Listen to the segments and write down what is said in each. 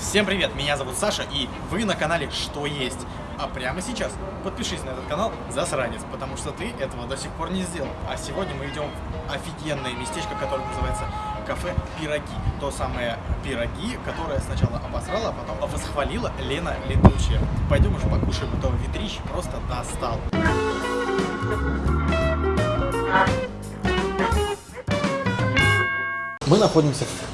Всем привет, меня зовут Саша, и вы на канале Что Есть. А прямо сейчас подпишись на этот канал, засранец, потому что ты этого до сих пор не сделал. А сегодня мы идем в офигенное местечко, которое называется кафе Пироги. То самое пироги, которое сначала обосрала, а потом восхвалила Лена Летучая. Пойдем уже покушаем этого ветрища, просто достал. Мы находимся в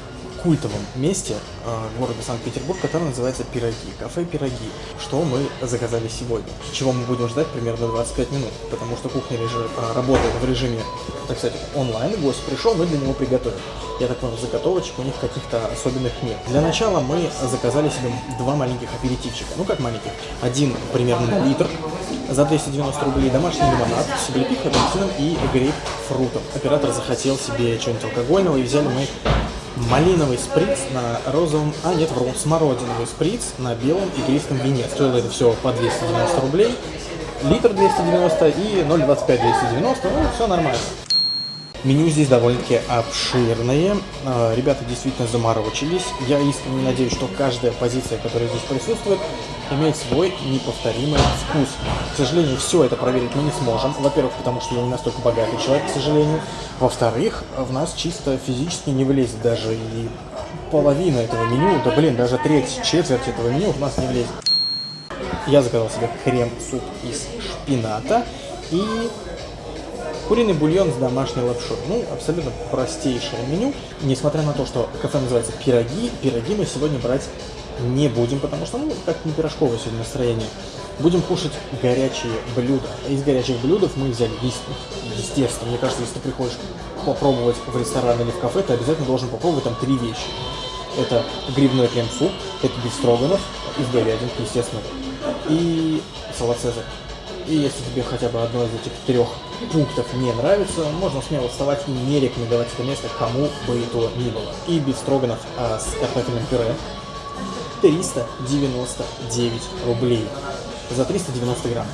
культовом месте э, города Санкт-Петербург, которое называется Пироги. Кафе Пироги. Что мы заказали сегодня? Чего мы будем ждать примерно 25 минут, потому что кухня режим, э, работает в режиме, так сказать, онлайн. Гость пришел, мы для него приготовим. Я так понял, заготовочек у них каких-то особенных нет. Для начала мы заказали себе два маленьких аперитивчика. Ну как маленьких? Один примерно литр за 290 рублей, домашний лимонад с облепихой, апельсином и грейпфрутом. Оператор захотел себе что-нибудь алкогольного и взяли мы малиновый сприц на розовом, а нет, вру, смородиновый сприц на белом игристом вине. Стоило это все по 290 рублей, литр 290 и 0,25 290, ну все нормально. Меню здесь довольно-таки обширное. А, ребята действительно заморочились. Я искренне надеюсь, что каждая позиция, которая здесь присутствует, имеет свой неповторимый вкус. К сожалению, все это проверить мы не сможем. Во-первых, потому что я не настолько богатый человек, к сожалению. Во-вторых, в нас чисто физически не влезет даже и половина этого меню. Да блин, даже треть, четверть этого меню в нас не влезет. Я заказал себе крем-суп из шпината и Куриный бульон с домашней лапшой. Ну, абсолютно простейшее меню. Несмотря на то, что кафе называется пироги, пироги мы сегодня брать не будем, потому что, ну, как не пирожковое сегодня настроение. Будем кушать горячие блюда. Из горячих блюдов мы взяли, естественно, мне кажется, если ты приходишь попробовать в ресторан или в кафе, ты обязательно должен попробовать там три вещи. Это грибной крем-суп, это бифстроганов из говядин, естественно, и салат цезарь. И если тебе хотя бы одно из этих трех пунктов не нравится, можно смело вставать и не рекомендовать это место кому бы то ни было. И бифстроганов а, с картофельным пюре 399 рублей за 390 грамм.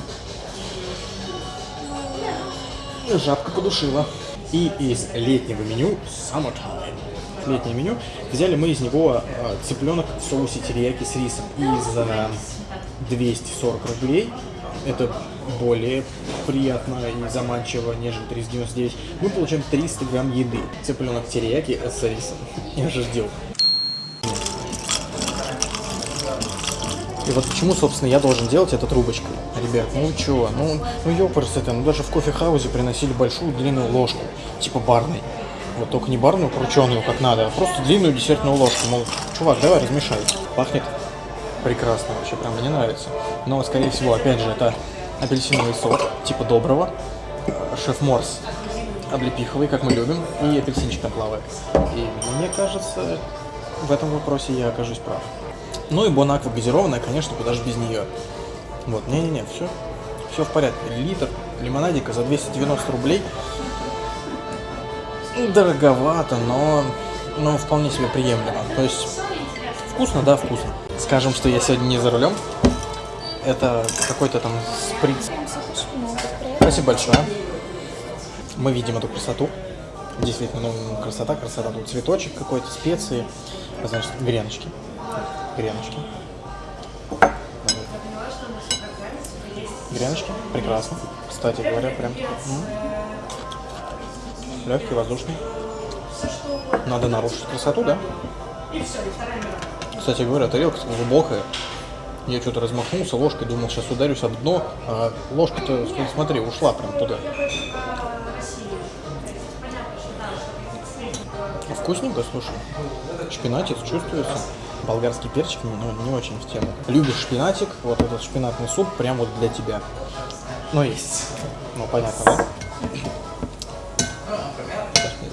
Жабка подушила. И из летнего меню Summertime летнее меню. Взяли мы из него э, цыпленок в соусе терияки с рисом. И за 240 рублей это более приятно и заманчиво, нежели 399. Мы получаем 300 грамм еды. Цыпленок терияки с рисом. Я же ждал. И вот почему, собственно, я должен делать это трубочкой. Ребят, ну чё, ну, ну ёпрст это, ну даже в кофе-хаузе приносили большую длинную ложку, типа барной. Вот только не барную крученую, как надо, а просто длинную десертную ложку. Мол, чувак, давай размешай. Пахнет прекрасно вообще, прям мне нравится. Но, скорее всего, опять же, это апельсиновый сок, типа доброго, шеф Морс облепиховый, как мы любим, и апельсинчик там плавает. И мне кажется, в этом вопросе я окажусь прав. Ну и бонаква газированная, конечно, куда же без нее. Вот, не-не-не, все, все в порядке. Литр лимонадика за 290 рублей. Дороговато, но, но вполне себе приемлемо. То есть, вкусно, да, вкусно. Скажем, что я сегодня не за рулем. Это какой-то там сприц. Спасибо большое. Мы видим эту красоту. Действительно, ну, красота, красота. Тут цветочек какой-то, специи, значит, греночки. Греночки. Греночки, прекрасно. Кстати говоря, прям легкий, воздушный. Надо нарушить красоту, да? Кстати говоря, тарелка глубокая. Я что-то размахнулся ложкой, думал, сейчас ударюсь об дно, а ложка-то, смотри, ушла прям туда. Вкусненько, слушай. Шпинатик чувствуется. Болгарский перчик ну, не очень в тему. Любишь шпинатик, вот этот шпинатный суп прям вот для тебя. Ну, есть. Ну, понятно, да?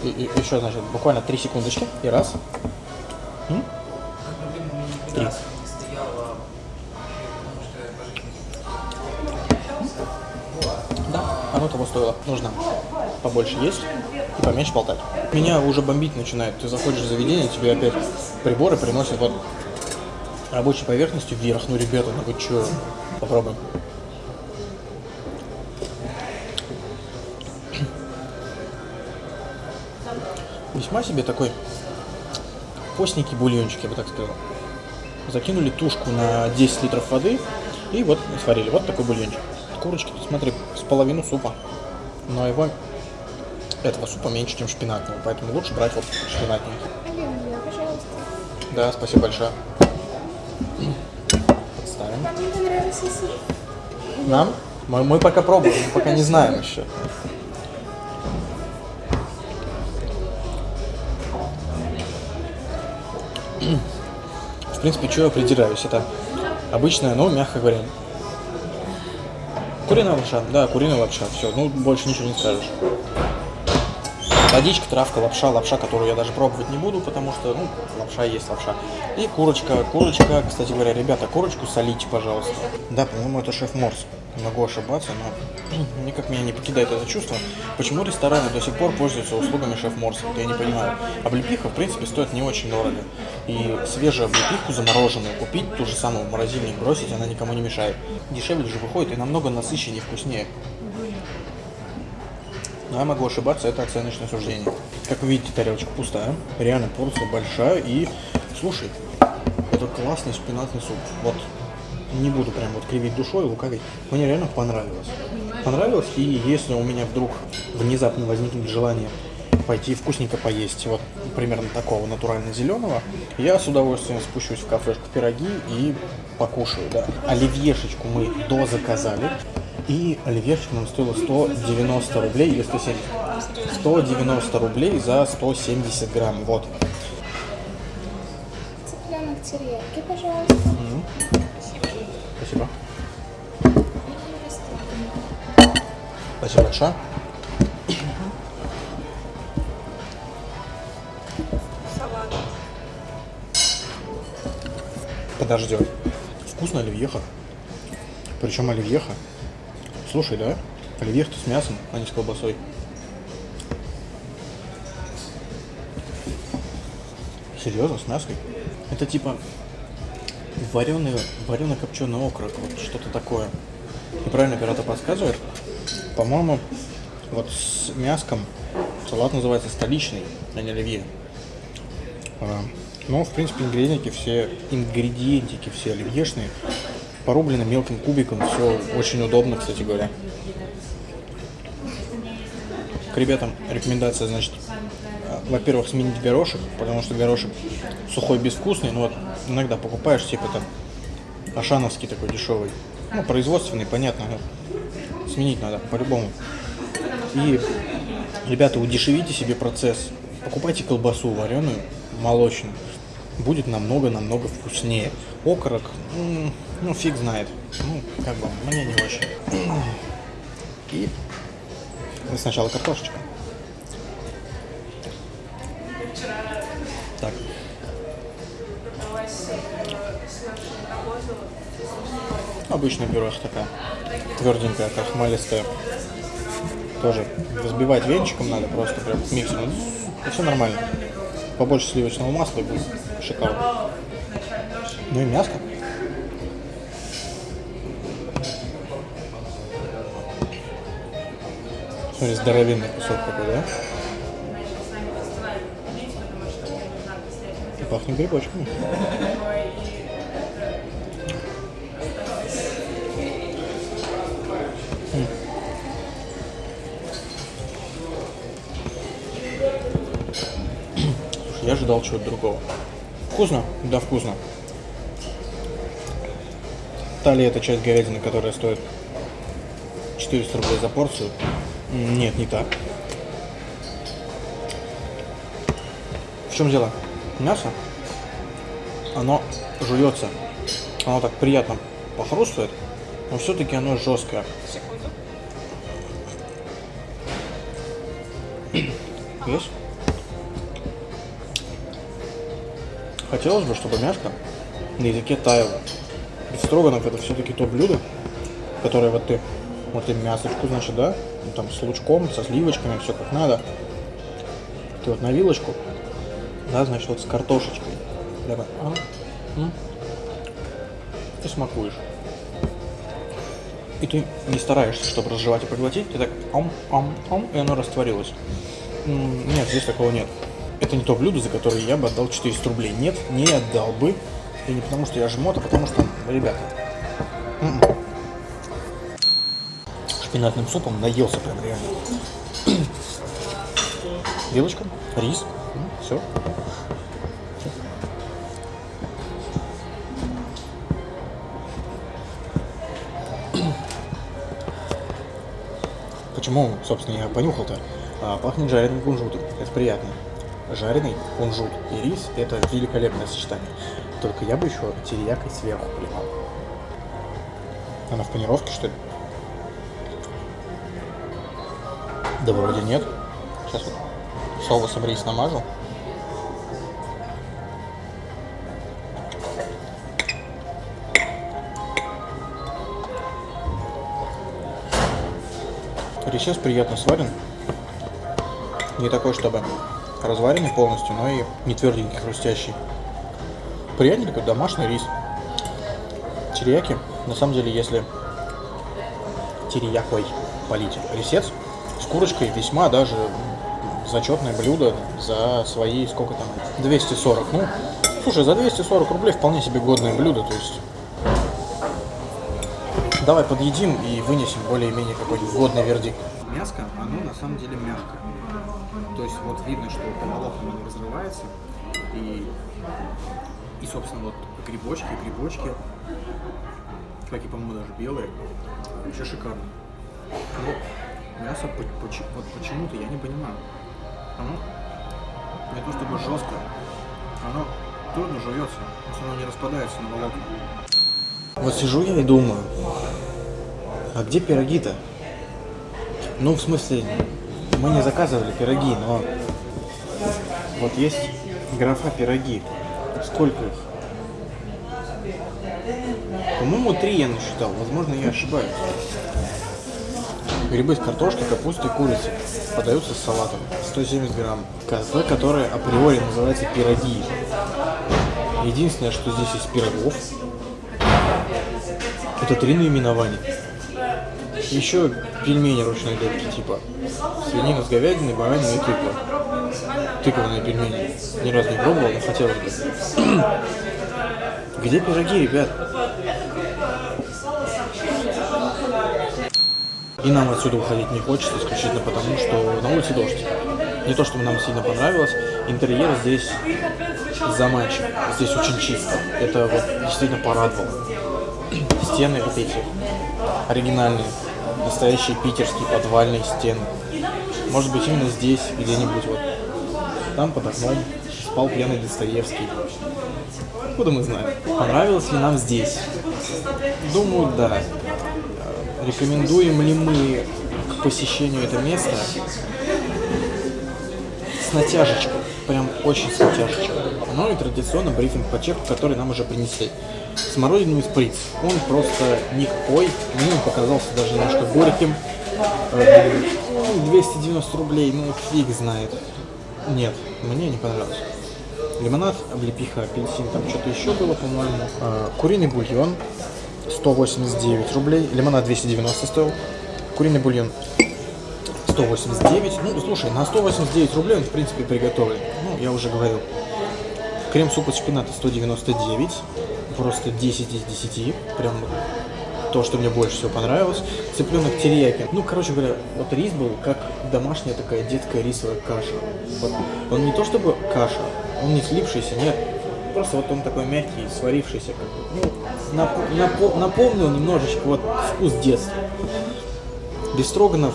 И, и, еще, значит, буквально три секундочки. И раз. М? Три. оно того стоило. Нужно побольше есть поменьше болтать. Меня уже бомбить начинает. Ты заходишь в заведение, тебе опять приборы приносят вот рабочей поверхностью вверх. Ну, ребята, ну вы чё? Попробуем. Весьма себе такой постненький бульончик, я бы так сказал. закинули тушку на 10 литров воды и вот сварили. Вот такой бульончик. Курочки, смотри, с половину супа. Но его, этого супа меньше, чем шпинатного, поэтому лучше брать вот. Оливье, пожалуйста. Да, спасибо большое. Подставим. Суп? Нам? Мы, мы пока пробуем, мы пока не знаем еще. В принципе, что я придираюсь? Это обычная, ну, мягко говоря, куриная лапша. Да, куриная лапша. Все, ну, больше ничего не скажешь. Водичка, травка, лапша, лапша, которую я даже пробовать не буду, потому что, ну, лапша есть лапша. И курочка, курочка, кстати говоря, ребята, курочку солите, пожалуйста. Да, по-моему, это шеф Морс. Могу ошибаться, но никак меня не покидает это чувство. Почему рестораны до сих пор пользуются услугами шеф Морса? Вот я не понимаю. Облепиха, в принципе, стоит не очень дорого. И свежую облепиху замороженную купить, ту же самую в морозильник бросить, она никому не мешает. Дешевле же выходит и намного насыщеннее вкуснее. Но я могу ошибаться, это оценочное суждение. Как вы видите, тарелочка пустая. Реально порция большая. И, слушай, это классный шпинатный суп. Вот не буду прям вот кривить душой, лукавить. Мне реально понравилось. Понравилось, и если у меня вдруг внезапно возникнет желание пойти вкусненько поесть, вот примерно такого натурально зеленого, я с удовольствием спущусь в кафешку пироги и покушаю, да. Оливьешечку мы дозаказали, и оливьешечка нам стоила 190 рублей или 170. 190 рублей за 170 грамм, вот. Цыпленок терьяки, пожалуйста. Спасибо. И растопленный. Спасибо большое. Салат. Подождем. Вкусно оливьеха. Причем оливьеха. Слушай, да? Оливьеха с мясом, а не с колбасой. Серьезно, с мяской? Это типа вареный, вареный копченый окорок, вот что-то такое. И правильно оператор подсказывает. По-моему, вот с мяском салат называется столичный, а не оливье. А, Ну, в принципе, ингредиентики все, ингредиентики все оливьешные, порублены мелким кубиком, все очень удобно, кстати говоря. К ребятам рекомендация, значит, а, во-первых, сменить горошек, потому что горошек сухой безвкусный, но вот иногда покупаешь, типа там ашановский такой дешевый, ну, производственный, понятно, но сменить надо по-любому. И, ребята, удешевите себе процесс. Покупайте колбасу вареную, молочную. Будет намного-намного вкуснее. Окорок, ну, фиг знает. Ну, как бы, мне не очень. И сначала картошечка. Так. Обычная пюрешка такая. Тверденькая, крахмалистая. Тоже взбивать венчиком надо, просто прям миксером. И все нормально. Побольше сливочного масла и будет шикарно. Ну и мяско. Смотри, здоровенный кусок такой, да? И пахнет грибочками. Слушай, я ожидал чего-то другого. Вкусно? Да, вкусно. Талия это часть говядины, которая стоит 400 рублей за порцию. Нет, не так. В чем дело? Мясо, оно жуется. Оно так приятно похрустывает, но все-таки оно жесткое. Секунду. Есть? Хотелось бы, чтобы мяско на языке таяло. Ведь строганов это все-таки то блюдо, которое вот ты, вот ты мясочку, значит, да, ну, там с лучком, со сливочками, все как надо. Ты вот на вилочку, да, значит, вот с картошечкой. Давай. А. Ты смакуешь. И ты не стараешься, чтобы разжевать и проглотить, ты так ам, ам, ам, и оно растворилось. Нет, здесь такого нет. Это не то блюдо, за которое я бы отдал 400 рублей. Нет, не отдал бы. И не потому, что я жмот, а потому что, ребята, м-м. шпинатным супом наелся прям реально. Вилочка, рис, все. Почему, собственно, я понюхал-то? А, пахнет жареным кунжутом. Это приятно. Жареный кунжут и рис – это великолепное сочетание. Только я бы еще терияк сверху поливал. Она в панировке, что ли? Да вроде нет. Сейчас вот соусом рис намажу. Рисец приятно сварен. Не такой, чтобы разваренный полностью, но и не тверденький, хрустящий. Приятненько, домашний рис. Терияки, на самом деле, если териякой полить рисец, с курочкой весьма даже зачетное блюдо за свои, сколько там, 240. Ну, слушай, за 240 рублей вполне себе годное блюдо, то есть... Давай подъедим и вынесем более-менее какой-нибудь годный вердикт. Мяско, оно на самом деле мягкое. То есть вот видно, что по волокнам оно разрывается. И, и собственно, вот грибочки, грибочки, как и, по-моему, даже белые, вообще шикарно. Но мясо вот почему-то я не понимаю. Оно не то чтобы жестко, оно трудно жуется, оно не распадается на волокна. Вот сижу я и думаю, а где пироги-то? Ну, в смысле, мы не заказывали пироги, но вот есть графа пироги. Сколько их? По-моему, три я насчитал. Возможно, я ошибаюсь. Грибы с картошкой, капустой, курицей. Подаются с салатом. 170 грамм. Кафе, которое априори называется пироги. Единственное, что здесь из пирогов, это три наименования. Еще пельмени ручной лепки, типа свинина с говядиной, бараниной и тыква. Тыквенные пельмени. Ни разу не пробовал, но хотелось бы. Где пироги, ребят? И нам отсюда уходить не хочется, исключительно потому, что на улице дождь. Не то, чтобы нам сильно понравилось. Интерьер здесь заманчив. Здесь очень чисто. Это вот действительно порадовало. Стены вот эти оригинальные настоящие питерские подвальные стены. Может быть, именно здесь, где-нибудь вот. Там под окном спал пьяный Достоевский. Откуда мы знаем? Понравилось ли нам здесь? Думаю, да. Рекомендуем ли мы к посещению это место? С натяжечкой. Прям очень с натяжечкой. Ну и традиционно брифинг по чеку, который нам уже принесли смородиновый сприц. Он просто никакой, мне он показался даже немножко горьким. 290 ну, рублей, ну фиг знает. Нет, мне не понравилось. Лимонад, облепиха, апельсин, там что-то еще было, по-моему. А, куриный бульон 189 рублей, лимонад 290 стоил. Куриный бульон 189. Ну, слушай, на 189 рублей он, в принципе, приготовлен. Ну, я уже говорил. Крем-суп из шпината 199 просто 10 из 10, прям то, что мне больше всего понравилось. Цыпленок терияки. Ну, короче говоря, вот рис был как домашняя такая детская рисовая каша. Вот. Он не то чтобы каша, он не слипшийся, нет. Просто вот он такой мягкий, сварившийся, как бы, ну, нап нап напомнил немножечко вот вкус детства. Бестроганов,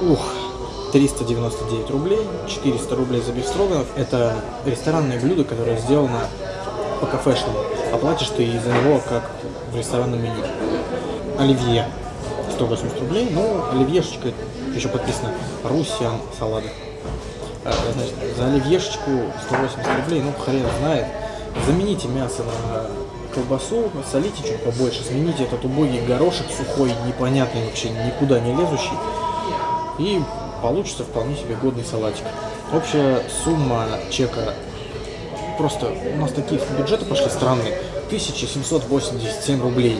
ух, 399 рублей, 400 рублей за бефстроганов. Это ресторанное блюдо, которое сделано по кафешному. Оплатишь ты из-за него, как в ресторанном меню. Оливье 180 рублей, ну, оливьешечка еще подписано Русиан салаты. А, значит, за оливьешечку 180 рублей, ну, хрен знает. Замените мясо на колбасу, солите чуть побольше, смените этот убогий горошек сухой, непонятный вообще, никуда не лезущий. И получится вполне себе годный салатик. Общая сумма чека просто у нас такие бюджеты пошли странные. 1787 рублей.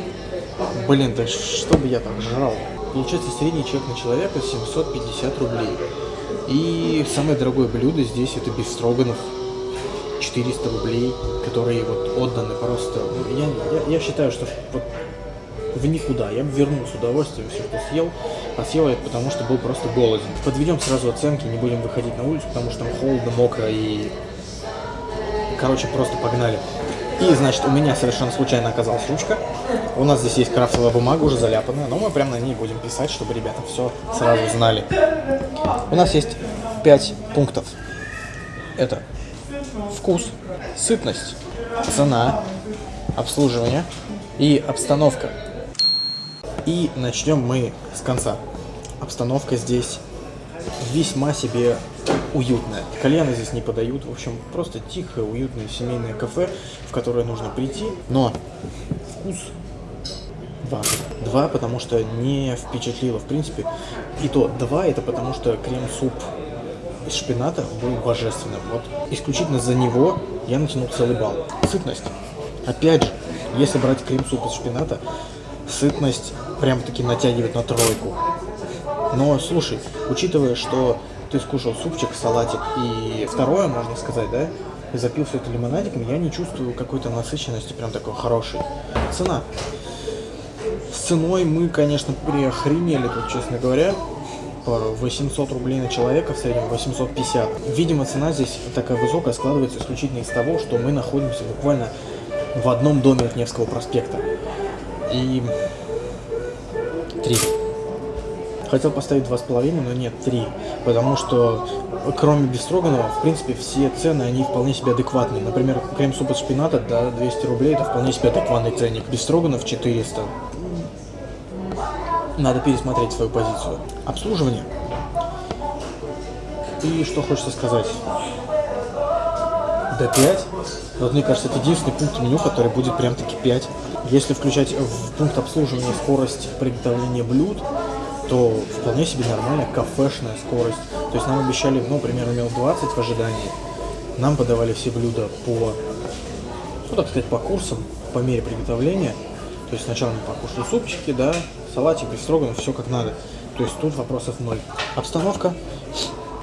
Блин, да что бы я так жрал? Получается, средний чек на человека 750 рублей. И самое дорогое блюдо здесь это бифстроганов. 400 рублей, которые вот отданы просто... Я, я, я считаю, что вот в никуда. Я бы вернул с удовольствием все, что съел. А съел я потому, что был просто голоден. Подведем сразу оценки, не будем выходить на улицу, потому что там холодно, мокро и... Короче, просто погнали. И, значит, у меня совершенно случайно оказалась ручка. У нас здесь есть крафтовая бумага уже заляпанная, но мы прямо на ней будем писать, чтобы ребята все сразу знали. У нас есть 5 пунктов. Это вкус, сытность, цена, обслуживание и обстановка. И начнем мы с конца. Обстановка здесь весьма себе уютная. Кальяны здесь не подают. В общем, просто тихое, уютное семейное кафе, в которое нужно прийти. Но вкус два. Два, потому что не впечатлило, в принципе. И то два, это потому что крем-суп из шпината был божественным. Вот исключительно за него я натянул целый балл. Сытность. Опять же, если брать крем-суп из шпината, сытность прям-таки натягивает на тройку. Но слушай, учитывая, что ты скушал супчик, салатик и второе, можно сказать, да, и запил все это лимонадиком, я не чувствую какой-то насыщенности прям такой хорошей. Цена. С ценой мы, конечно, приохренели тут, честно говоря. По 800 рублей на человека, в среднем 850. Видимо, цена здесь такая высокая складывается исключительно из того, что мы находимся буквально в одном доме от Невского проспекта. И... Три. Хотел поставить два с половиной, но нет, три. Потому что, кроме Бестроганова, в принципе, все цены, они вполне себе адекватные. Например, крем-суп из шпината, да, 200 рублей, это вполне себе адекватный ценник. Бестроганов 400. Надо пересмотреть свою позицию. Обслуживание. И что хочется сказать? D5. Вот мне кажется, это единственный пункт меню, который будет прям таки 5. Если включать в пункт обслуживания скорость приготовления блюд, то вполне себе нормальная кафешная скорость. То есть нам обещали, ну, примерно минут 20 в ожидании. Нам подавали все блюда по, ну, так сказать, по курсам, по мере приготовления. То есть сначала мы покушали супчики, да, салатик, бестроганов, все как надо. То есть тут вопросов ноль. Обстановка.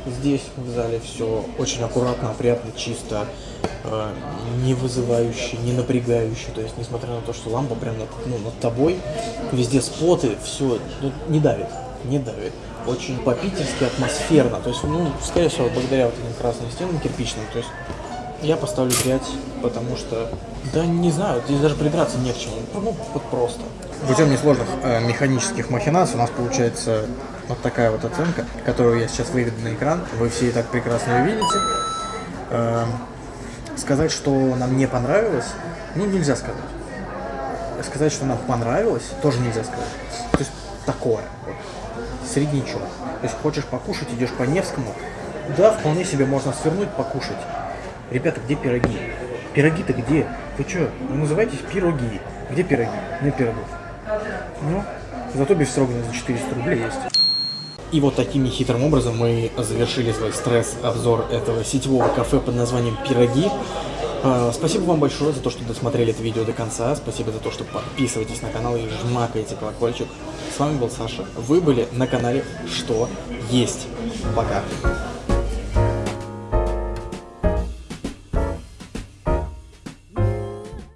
Здесь в зале все очень аккуратно, опрятно, чисто, не вызывающе, не напрягающее. То есть, несмотря на то, что лампа прям над, ну, над тобой, везде споты, все ну, не давит, не давит. Очень по-питерски атмосферно. То есть, ну, скорее всего, благодаря вот этим красным стенам кирпичным. То есть, я поставлю 5, потому что, да не знаю, здесь даже придраться не к чему. Ну, вот просто. Путем несложных э, механических махинаций у нас получается вот такая вот оценка, которую я сейчас выведу на экран. Вы все и так прекрасно ее видите. Э, сказать, что нам не понравилось, ну, нельзя сказать. Сказать, что нам понравилось, тоже нельзя сказать. То есть такое, вот, среднячок. То есть хочешь покушать, идешь по Невскому, да, вполне себе можно свернуть, покушать. Ребята, где пироги? Пироги-то где? Вы что, вы называетесь пироги? Где пироги? Нет пирогов. Ну, зато без строгана за 400 рублей есть. И вот таким нехитрым образом мы завершили свой стресс-обзор этого сетевого кафе под названием «Пироги». А, Спасибо вам большое за то, что досмотрели это видео до конца. Спасибо за то, что подписываетесь на канал и жмакаете колокольчик. С вами был Саша. Вы были на канале «Что есть». Пока.